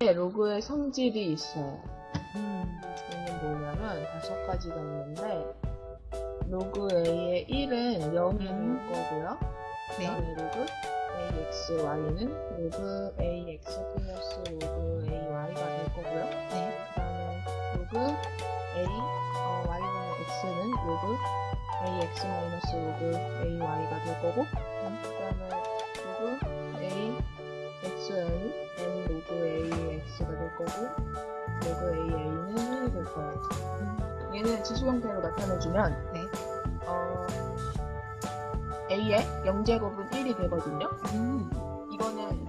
로그의 성질이 있어요. 음. 얘는 뭐냐면 다섯 가지가 있는데 로그 A의 1은 0이 될 음. 거고요. 네. 그다음에 로그 AXY는 로그 AX 플러스 로그 AY가 될 거고요. 네. 그 다음에 로그 A 어, Y는 X는 로그 AX 마이너스 로그 AY가 될 거고 그다음에 로그 거고 로그 AA는 1이 될 거예요. 얘는 지수 형태로 나타내주면 네. 어, A의 0제곱은 1이 되거든요. 음. 이거는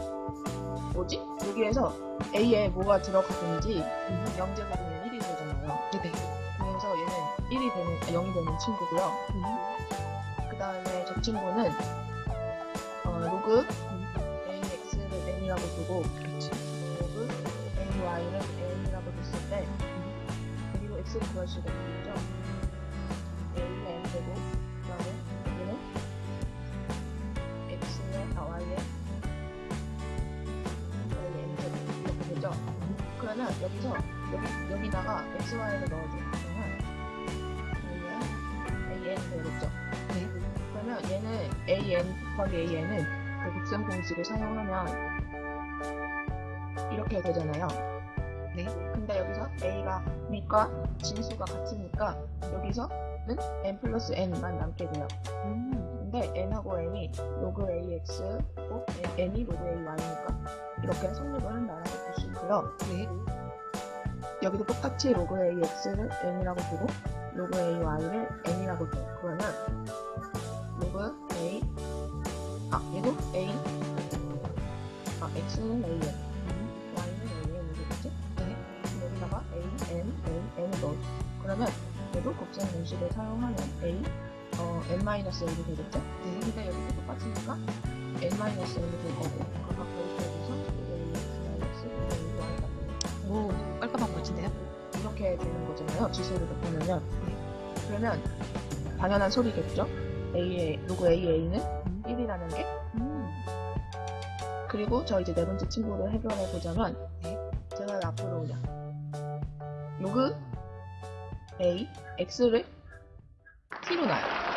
뭐지? 여기에서 A에 뭐가 들어가든지 음. 0제곱이면 1이 되잖아요. 네네. 그래서 얘는 1이 되는, 아, 0이 되는 친구고요. 음. 그 다음에 저 친구는 어, 로그 AX를 N이라고 두고 그렇지. 수가 있겠죠. A는 N 되고 그 다음에 여기는 X의 아 Y의 N 제곱 이렇게 되죠. 그러면 여기서 여기, 여기다가 XY를 넣어줘요. 그러면 AN 되겠죠. 네. 그러면 얘는 AN 곱하기 AN은 그 곱셈 공식을 사용하면 이렇게 되잖아요. 네. 근데 여기서 A가 밑과 진수가 같으니까 여기서는 N 플러스 N만 남게 돼요. 음. 근데 N하고 N이 로그 AX고 N이 로그 AY니까 이렇게 성립을 한다라고 볼수 있고요. 네. 여기도 똑같이 로그 AX를 N이라고 두고 로그 AY를 N이라고 둬요. 그러면 로그 A 아 얘도 A 아 X는 AN 그러면 얘도 곱셈 공식을 사용하면 A 어, N-N이 되겠죠? 네. 근데 여기도 똑같으니까 N-N이 될 거고 AX, 로그 AY가 돼요. 오, 깔끔한 멋진데요? 이렇게 되는 거잖아요. 지수를 나타내면. 네. 그러면 당연한 소리겠죠. A의 로그 AA는 음. 1이라는 게. 음. 그리고 저 이제 네 번째 친구를 해결해 보자면 네. 제가 앞으로 그냥 A X를 T로 놔요.